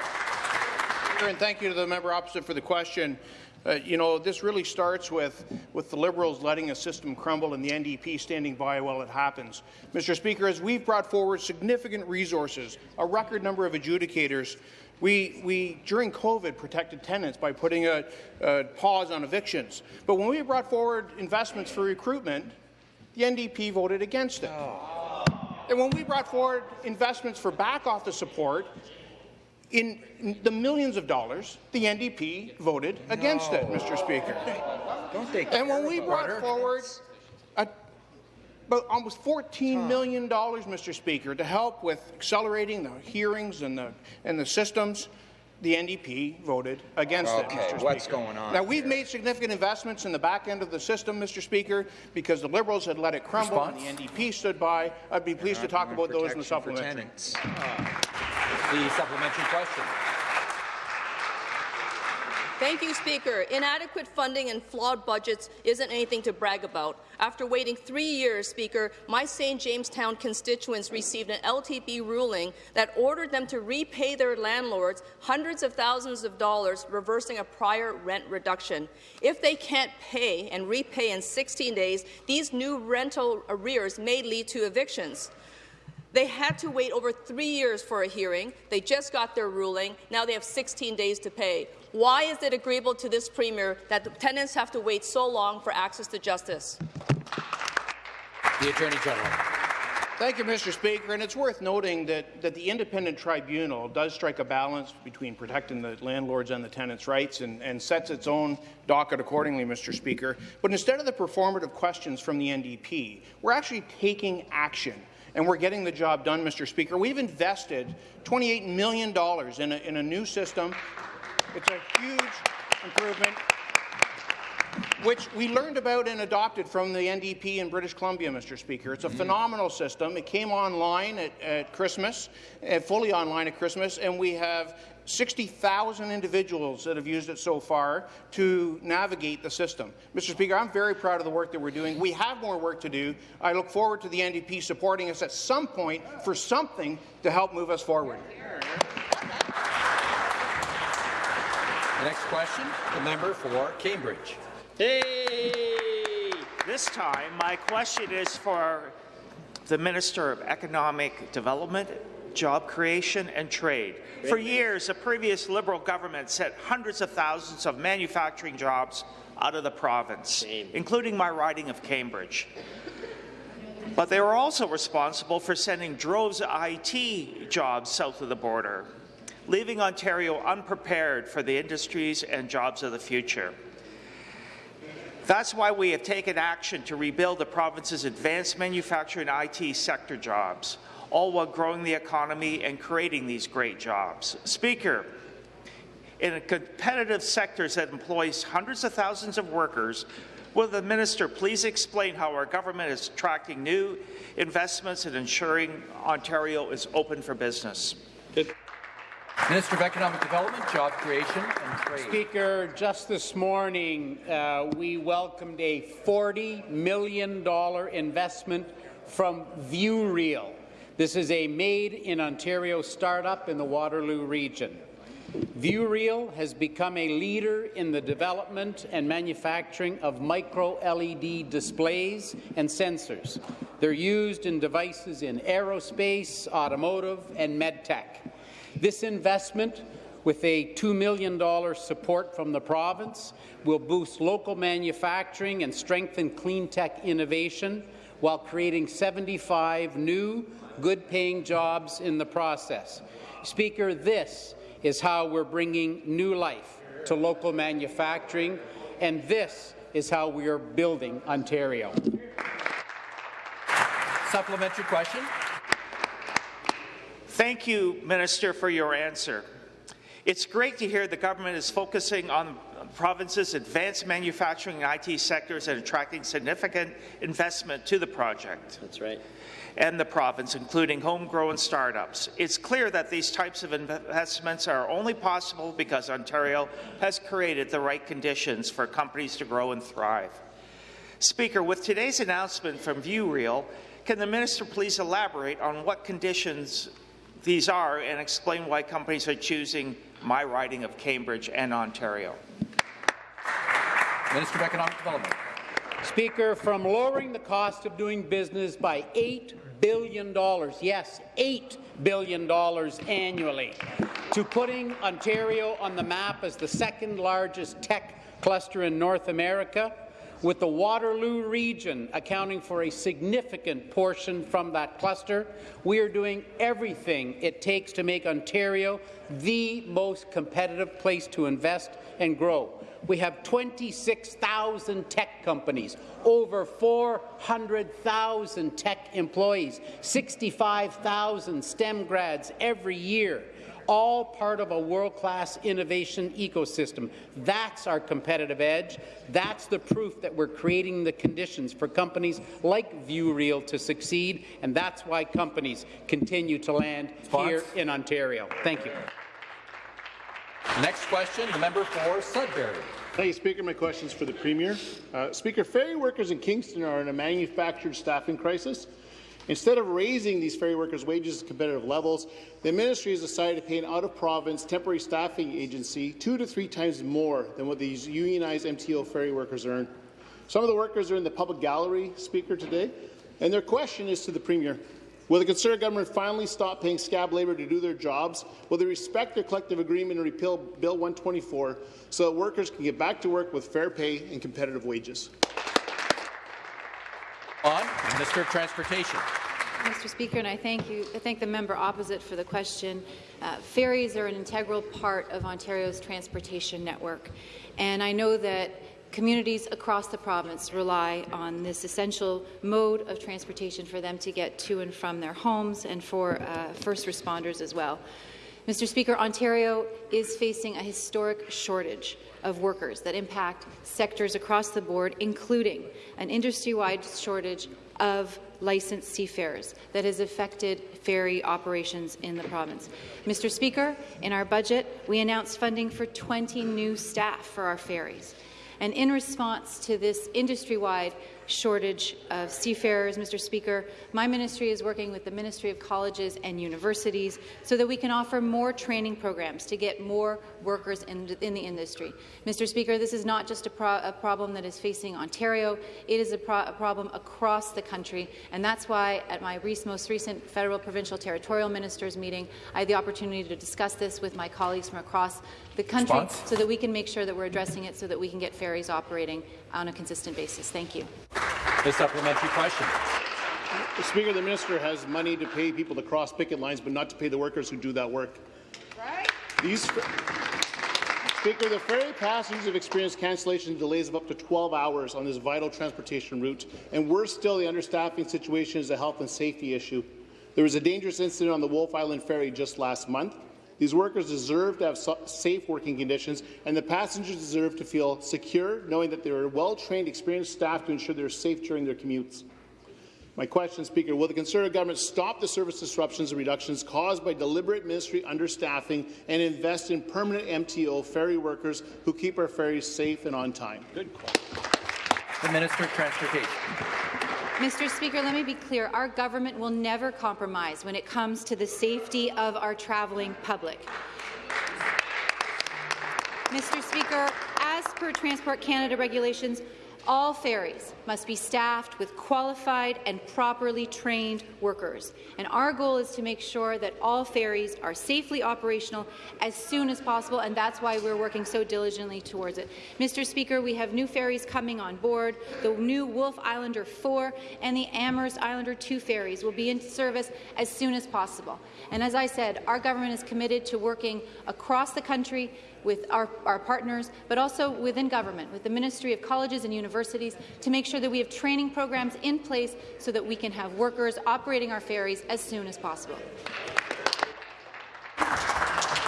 And thank you to the member opposite for the question. Uh, you know, this really starts with, with the Liberals letting a system crumble and the NDP standing by while it happens. Mr. Speaker, as we've brought forward significant resources, a record number of adjudicators, we, we during COVID, protected tenants by putting a, a pause on evictions. But when we brought forward investments for recruitment, the NDP voted against it. And when we brought forward investments for back office support, in the millions of dollars, the NDP voted against it, Mr. Speaker. Don't they And when we brought Order. forward a, about almost $14 million, Mr. Speaker, to help with accelerating the hearings and the, and the systems, the NDP voted against it, Mr. Speaker. what's going on Now, we've made significant investments in the back end of the system, Mr. Speaker, because the Liberals had let it crumble Response? and the NDP stood by. I'd be pleased to talk about those in the supplementary. The supplementary question. Thank you, Speaker. Inadequate funding and flawed budgets isn't anything to brag about. After waiting three years, Speaker, my St. Jamestown constituents received an LTB ruling that ordered them to repay their landlords hundreds of thousands of dollars, reversing a prior rent reduction. If they can't pay and repay in 16 days, these new rental arrears may lead to evictions. They had to wait over three years for a hearing. They just got their ruling. Now they have 16 days to pay. Why is it agreeable to this Premier that the tenants have to wait so long for access to justice? The Attorney General. Thank you, Mr. Speaker. And it's worth noting that, that the independent tribunal does strike a balance between protecting the landlords and the tenants' rights and, and sets its own docket accordingly, Mr. Speaker. But instead of the performative questions from the NDP, we're actually taking action and we're getting the job done, Mr. Speaker. We've invested $28 million in a, in a new system. It's a huge improvement which we learned about and adopted from the NDP in British Columbia, Mr. Speaker. It's a phenomenal system. It came online at, at Christmas, uh, fully online at Christmas, and we have 60,000 individuals that have used it so far to navigate the system. Mr. Speaker, I'm very proud of the work that we're doing. We have more work to do. I look forward to the NDP supporting us at some point for something to help move us forward. The next question, the member for Cambridge. Hey! This time, my question is for the Minister of Economic Development, Job Creation and Trade. For years, the previous Liberal government sent hundreds of thousands of manufacturing jobs out of the province, including my riding of Cambridge. But they were also responsible for sending droves of IT jobs south of the border, leaving Ontario unprepared for the industries and jobs of the future. That's why we have taken action to rebuild the province's advanced manufacturing and IT sector jobs, all while growing the economy and creating these great jobs. Speaker, in a competitive sectors that employs hundreds of thousands of workers, will the minister please explain how our government is attracting new investments and ensuring Ontario is open for business? Minister of Economic Development, Job Creation and Trade. Speaker, just this morning, uh, we welcomed a $40 million investment from VueReal. This is a made-in-Ontario startup in the Waterloo region. VueReal has become a leader in the development and manufacturing of micro-LED displays and sensors. They're used in devices in aerospace, automotive, and medtech. This investment, with a $2 million support from the province, will boost local manufacturing and strengthen clean tech innovation while creating 75 new, good-paying jobs in the process. Speaker, this is how we're bringing new life to local manufacturing, and this is how we are building Ontario. Supplementary question. Thank you, Minister, for your answer. It's great to hear the government is focusing on the province's advanced manufacturing and IT sectors and attracting significant investment to the project. That's right. And the province, including homegrown startups. It's clear that these types of investments are only possible because Ontario has created the right conditions for companies to grow and thrive. Speaker, with today's announcement from VueReal, can the minister please elaborate on what conditions these are and explain why companies are choosing my riding of Cambridge and Ontario? Minister of Economic Development. Speaker, from lowering the cost of doing business by $8 billion, yes, $8 billion annually, to putting Ontario on the map as the second largest tech cluster in North America, with the Waterloo region accounting for a significant portion from that cluster. We are doing everything it takes to make Ontario the most competitive place to invest and grow. We have 26,000 tech companies, over 400,000 tech employees, 65,000 STEM grads every year all part of a world-class innovation ecosystem. That's our competitive edge. That's the proof that we're creating the conditions for companies like VueReal to succeed, and that's why companies continue to land here in Ontario. Thank you. Next question, the member for Sudbury. Thank you, Speaker. My question is for the Premier. Uh, Speaker, ferry workers in Kingston are in a manufactured staffing crisis. Instead of raising these ferry workers' wages to competitive levels, the ministry has decided to pay an out-of-province temporary staffing agency two to three times more than what these unionized MTO ferry workers earn. Some of the workers are in the public gallery, Speaker, today, and their question is to the Premier. Will the Conservative government finally stop paying scab labour to do their jobs? Will they respect their collective agreement and repeal Bill 124 so that workers can get back to work with fair pay and competitive wages? On, Minister of Transportation. Mr. Speaker, and I thank you. I thank the member opposite for the question. Uh, ferries are an integral part of Ontario's transportation network, and I know that communities across the province rely on this essential mode of transportation for them to get to and from their homes and for uh, first responders as well. Mr. Speaker, Ontario is facing a historic shortage of workers that impact sectors across the board, including an industry-wide shortage of licensed seafarers that has affected ferry operations in the province. Mr. Speaker, in our budget, we announced funding for 20 new staff for our ferries. And in response to this industry-wide shortage of seafarers, Mr. Speaker. My ministry is working with the Ministry of Colleges and Universities so that we can offer more training programs to get more workers in, in the industry. Mr. Speaker, this is not just a, pro a problem that is facing Ontario, it is a, pro a, problem across the country, and that's why at my most recent federal, provincial, territorial ministers meeting, I had the opportunity to discuss this with my colleagues from across the country Response? so that we can make sure that we're addressing it so that we can get ferries operating on a consistent basis. Thank you. The supplementary question. The Speaker, the minister has money to pay people to cross picket lines, but not to pay the workers who do that work. Right. These, Speaker, the ferry passengers have experienced cancellation delays of up to 12 hours on this vital transportation route, and worse still, the understaffing situation is a health and safety issue. There was a dangerous incident on the Wolfe Island Ferry just last month. These workers deserve to have safe working conditions, and the passengers deserve to feel secure, knowing that there are well-trained, experienced staff to ensure they're safe during their commutes. My question, Speaker, will the Conservative government stop the service disruptions and reductions caused by deliberate ministry understaffing and invest in permanent MTO ferry workers who keep our ferries safe and on time? Good question. The Minister of Transportation. Mr. Speaker, let me be clear. Our government will never compromise when it comes to the safety of our travelling public. Mr. Speaker, as per Transport Canada regulations, all ferries must be staffed with qualified and properly trained workers, and our goal is to make sure that all ferries are safely operational as soon as possible, and that's why we're working so diligently towards it. Mr. Speaker, we have new ferries coming on board. The new Wolfe Islander 4 and the Amherst Islander 2 ferries will be in service as soon as possible. And as I said, our government is committed to working across the country with our, our partners, but also within government, with the Ministry of Colleges and Universities, to make sure that we have training programs in place so that we can have workers operating our ferries as soon as possible.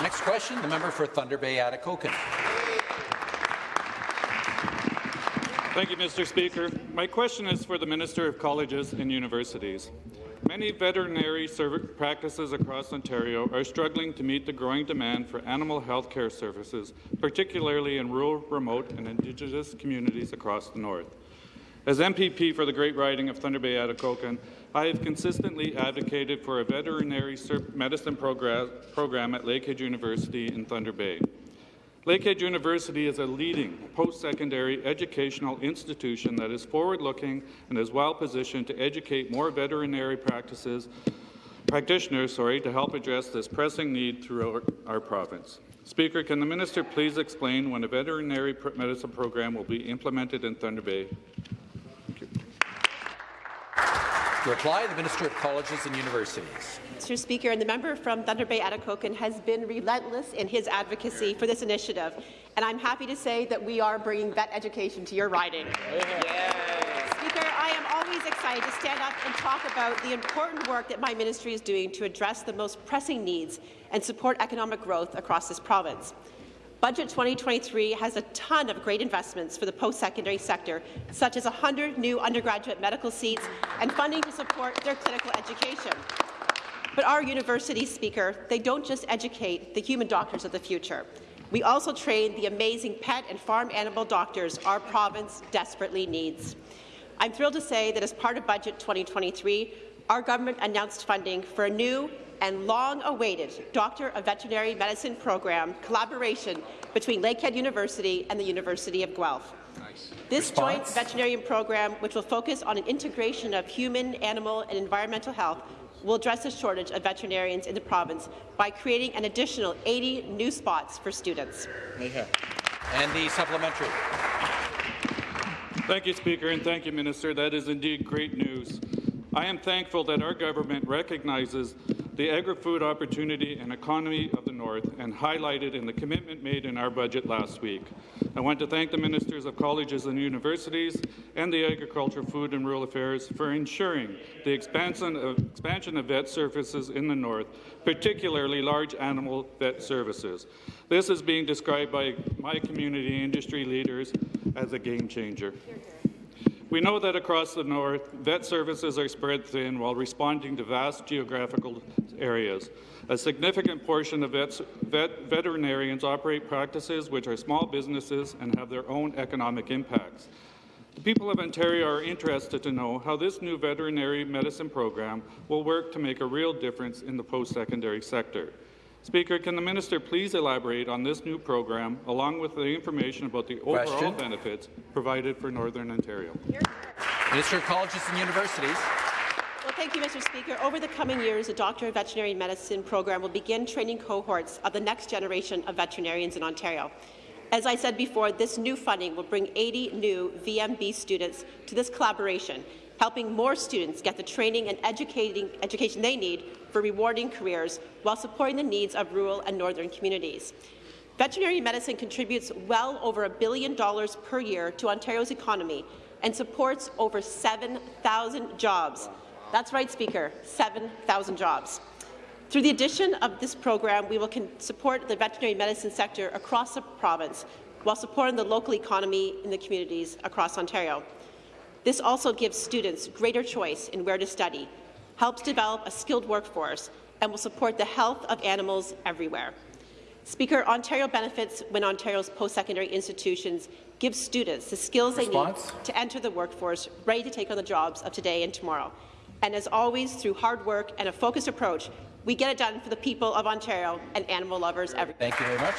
Next question, the member for Thunder Bay Atikokan. Thank you, Mr. Speaker. My question is for the Minister of Colleges and Universities. Many veterinary practices across Ontario are struggling to meet the growing demand for animal health care services, particularly in rural, remote and Indigenous communities across the north. As MPP for the Great Riding of Thunder Bay Atikokan, I have consistently advocated for a veterinary medicine program at Lakehead University in Thunder Bay. Lakehead University is a leading post-secondary educational institution that is forward-looking and is well-positioned to educate more veterinary practices, practitioners sorry, to help address this pressing need throughout our province. Speaker, can the minister please explain when a veterinary medicine program will be implemented in Thunder Bay? Reply, the Minister of Colleges and Universities. Mr. Speaker, and the member from Thunder Bay Atikokan has been relentless in his advocacy for this initiative, and I'm happy to say that we are bringing vet education to your riding. Speaker, I am always excited to stand up and talk about the important work that my ministry is doing to address the most pressing needs and support economic growth across this province. Budget 2023 has a ton of great investments for the post-secondary sector, such as 100 new undergraduate medical seats and funding to support their clinical education. But our university speaker, they don't just educate the human doctors of the future. We also train the amazing pet and farm animal doctors our province desperately needs. I'm thrilled to say that as part of Budget 2023, our government announced funding for a new and long-awaited Doctor of Veterinary Medicine program collaboration between Lakehead University and the University of Guelph. Nice. This Response? joint veterinarian program, which will focus on an integration of human, animal and environmental health, will address the shortage of veterinarians in the province by creating an additional 80 new spots for students. And the supplementary. Thank you, Speaker, and thank you, Minister. That is indeed great news. I am thankful that our government recognizes the agri-food opportunity and economy of the North and highlighted in the commitment made in our budget last week. I want to thank the Ministers of Colleges and Universities and the Agriculture, Food and Rural Affairs for ensuring the expansion of, expansion of vet services in the North, particularly large animal vet services. This is being described by my community industry leaders as a game changer. We know that across the north, vet services are spread thin while responding to vast geographical areas. A significant portion of vets, vet, veterinarians operate practices which are small businesses and have their own economic impacts. The people of Ontario are interested to know how this new veterinary medicine program will work to make a real difference in the post-secondary sector. Speaker, can the minister please elaborate on this new program, along with the information about the overall Question. benefits provided for Northern Ontario? Minister of Colleges and Universities. Well, thank you, Mr. Speaker. Over the coming years, the Doctor of Veterinary Medicine program will begin training cohorts of the next generation of veterinarians in Ontario. As I said before, this new funding will bring 80 new VMB students to this collaboration, helping more students get the training and education they need for rewarding careers while supporting the needs of rural and northern communities. Veterinary medicine contributes well over a billion dollars per year to Ontario's economy and supports over 7,000 jobs. That's right, Speaker, 7,000 jobs. Through the addition of this program, we will support the veterinary medicine sector across the province while supporting the local economy in the communities across Ontario. This also gives students greater choice in where to study, helps develop a skilled workforce, and will support the health of animals everywhere. Speaker, Ontario benefits when Ontario's post-secondary institutions give students the skills Response? they need to enter the workforce ready to take on the jobs of today and tomorrow. And as always, through hard work and a focused approach, we get it done for the people of Ontario and animal lovers everywhere. Thank you very much.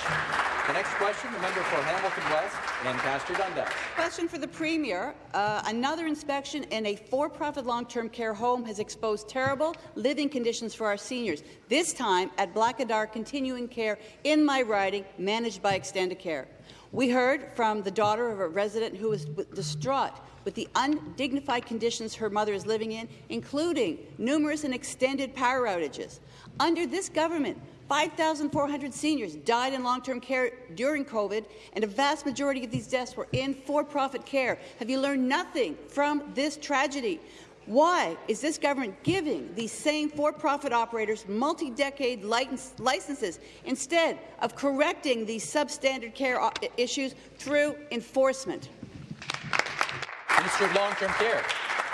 The next question, the member for Hamilton West, Ancaster Dundas. Question for the Premier. Uh, another inspection in a for-profit long-term care home has exposed terrible living conditions for our seniors, this time at Blackadar Continuing Care in my riding, managed by Extendicare. We heard from the daughter of a resident who was distraught with the undignified conditions her mother is living in, including numerous and extended power outages. Under this government, 5,400 seniors died in long-term care during COVID, and a vast majority of these deaths were in for-profit care. Have you learned nothing from this tragedy? Why is this government giving these same for-profit operators multi-decade licenses instead of correcting these substandard care uh, issues through enforcement? Long-Term Care.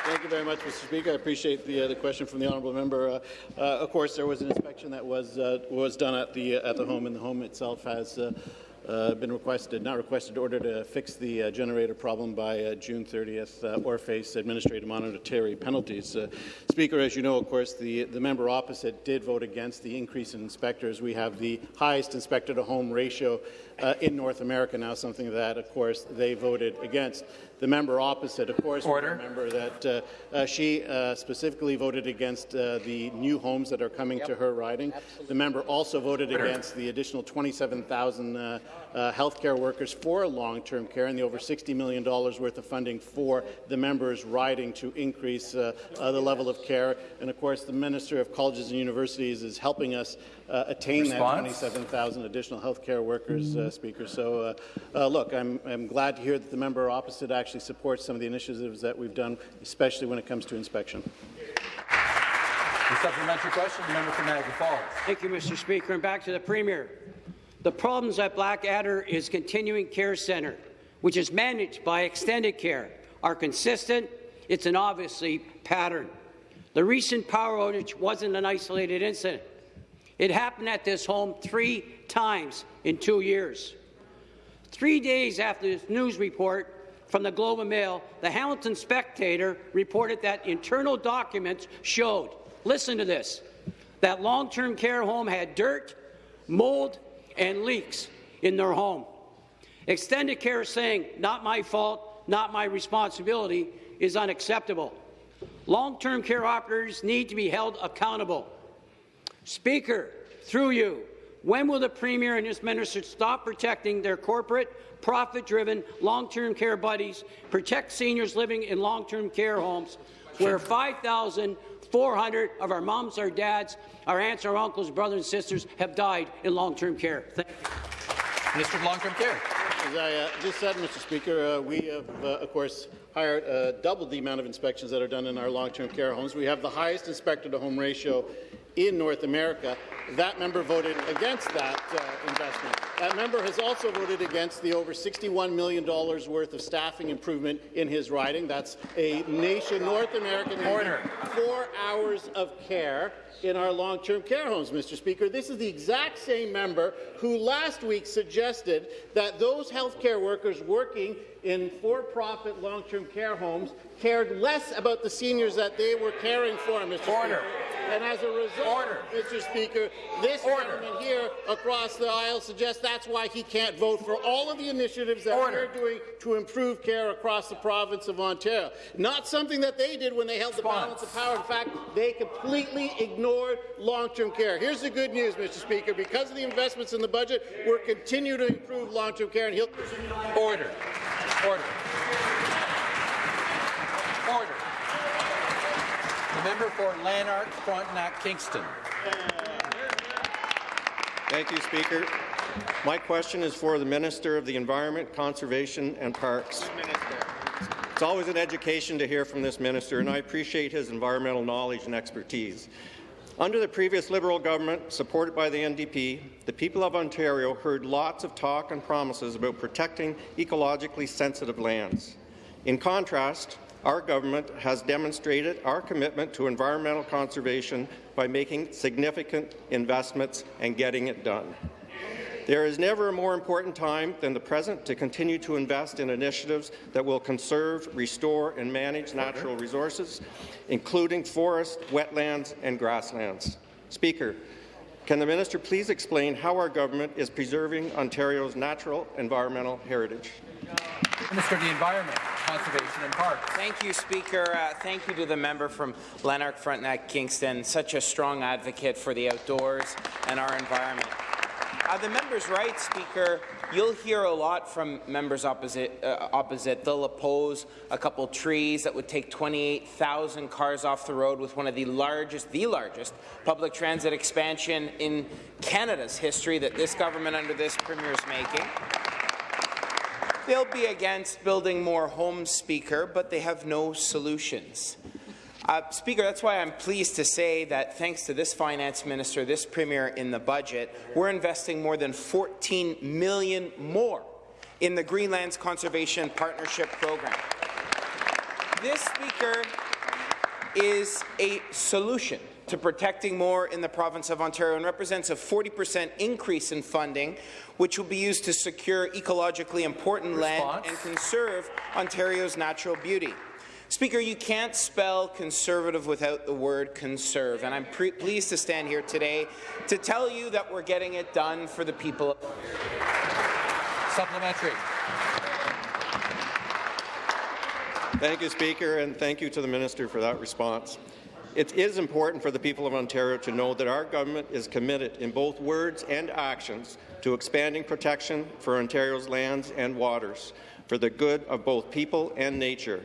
Thank you very much, Mr. Speaker. I appreciate the, uh, the question from the honourable member. Uh, uh, of course, there was an inspection that was uh, was done at the at the home, and the home itself has uh, uh, been requested, not requested, ordered to fix the uh, generator problem by uh, June 30th uh, or face administrative monetary penalties. Uh, Speaker, as you know, of course, the, the member opposite did vote against the increase in inspectors. We have the highest inspector to home ratio uh, in North America now, something that, of course, they voted against. The member opposite, of course, Order. remember that uh, uh, she uh, specifically voted against uh, the new homes that are coming yep. to her riding. Absolutely. The member also voted Order. against the additional 27,000 uh, healthcare workers for long-term care and the over $60 million worth of funding for the members riding to increase the level of care. And of course, the Minister of Colleges and Universities is helping us uh, attain Response? that 27,000 additional healthcare workers, uh, Speaker. So, uh, uh, look, I'm, I'm glad to hear that the member opposite actually supports some of the initiatives that we've done, especially when it comes to inspection. The supplementary question, the member from Niagara Falls. Thank you, Mr. Speaker. And back to the Premier. The problems at Blackadar is Continuing Care Centre, which is managed by Extendicare, are consistent. It's an obviously pattern. The recent power outage wasn't an isolated incident. It happened at this home three times in two years. Three days after this news report from the Globe and Mail, the Hamilton Spectator reported that internal documents showed, listen to this, that long-term care home had dirt, mold, and leaks in their home. Extendicare saying, not my fault, not my responsibility, is unacceptable. Long-term care operators need to be held accountable. Speaker, through you, when will the Premier and his minister stop protecting their corporate, profit-driven, long-term care buddies, protect seniors living in long-term care homes, where 5,400 of our moms, our dads, our aunts, our uncles, brothers and sisters have died in long-term care? Thank you. Minister of Long-Term Care. As I uh, just said, Mr. Speaker, uh, we have, uh, of course, hired uh, double the amount of inspections that are done in our long-term care homes. We have the highest inspector-to-home ratio in North America. That member voted against that uh, investment. That member has also voted against the over $61 million worth of staffing improvement in his riding. That's a nation North American order. Four hours of care in our long-term care homes, Mr. Speaker. This is the exact same member who last week suggested that those healthcare workers working in for-profit long-term care homes cared less about the seniors that they were caring for, Mr. Order. Speaker. And as a result, Order. Mr. Speaker, this Order. gentleman here across the aisle suggests that's why he can't vote for all of the initiatives that Order. we're doing to improve care across the province of Ontario. Not something that they did when they held Response. the balance of power. In fact, they completely ignored long-term care. Here's the good news, Mr. Speaker. Because of the investments in the budget, we're continuing to improve long-term care, and he'll Order. Order. Order. The member for Lanark, Frontenac, Kingston. Thank you, Speaker. My question is for the Minister of the Environment, Conservation and Parks. It's always an education to hear from this minister, and I appreciate his environmental knowledge and expertise. Under the previous Liberal government, supported by the NDP, the people of Ontario heard lots of talk and promises about protecting ecologically sensitive lands. In contrast, our government has demonstrated our commitment to environmental conservation by making significant investments and getting it done. There is never a more important time than the present to continue to invest in initiatives that will conserve, restore and manage natural resources, including forests, wetlands and grasslands. Speaker, can the minister please explain how our government is preserving Ontario's natural environmental heritage? Minister of the Environment, Conservation and Parks. Thank you, Speaker. Uh, thank you to the member from Lanark Frontenac Kingston, such a strong advocate for the outdoors and our environment. Uh, the member's right, Speaker. You'll hear a lot from members opposite. Uh, opposite. They'll oppose a couple trees that would take 28,000 cars off the road with one of the largest, the largest, public transit expansion in Canada's history that this government under this premier is making. They'll be against building more homes, Speaker, but they have no solutions. Uh, Speaker, that's why I'm pleased to say that thanks to this finance minister, this premier in the budget, we're investing more than 14 million more in the Greenlands Conservation Partnership Program. This, Speaker, is a solution to protecting more in the province of Ontario and represents a 40% increase in funding, which will be used to secure ecologically important Response. land and conserve Ontario's natural beauty. Speaker, you can't spell conservative without the word conserve, and I'm pleased to stand here today to tell you that we're getting it done for the people. Supplementary. Thank you, Speaker, and thank you to the Minister for that response. It is important for the people of Ontario to know that our government is committed in both words and actions to expanding protection for Ontario's lands and waters for the good of both people and nature.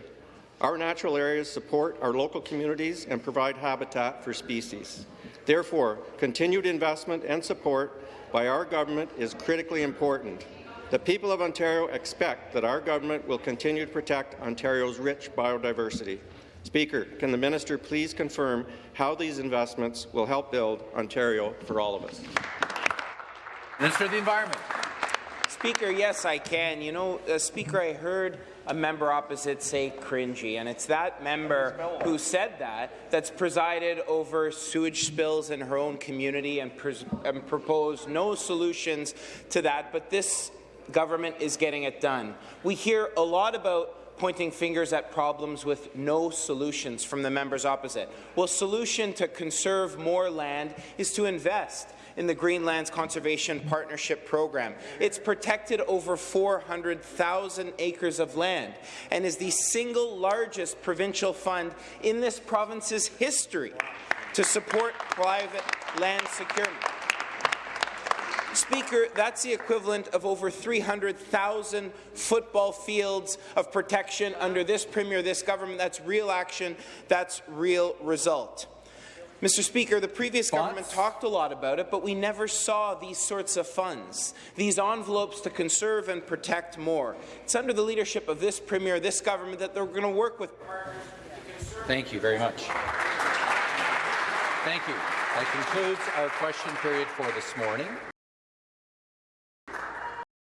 Our natural areas support our local communities and provide habitat for species. Therefore, continued investment and support by our government is critically important. The people of Ontario expect that our government will continue to protect Ontario's rich biodiversity. Speaker, can the minister please confirm how these investments will help build Ontario for all of us? Minister of the Environment. Speaker, yes, I can. You know, uh, Speaker, I heard a member opposite say cringy, and it's that member who said that that's presided over sewage spills in her own community and, and proposed no solutions to that, but this government is getting it done. We hear a lot about pointing fingers at problems with no solutions from the members opposite. Well, solution to conserve more land is to invest in the Greenlands Conservation Partnership Program. It's protected over 400,000 acres of land and is the single largest provincial fund in this province's history to support private land security. Speaker, that's the equivalent of over 300,000 football fields of protection under this Premier, this government. That's real action. That's real result. Mr. Speaker, the previous government talked a lot about it, but we never saw these sorts of funds, these envelopes to conserve and protect more. It's under the leadership of this Premier, this government, that they're going to work with Thank you very much. Thank you. That concludes our question period for this morning.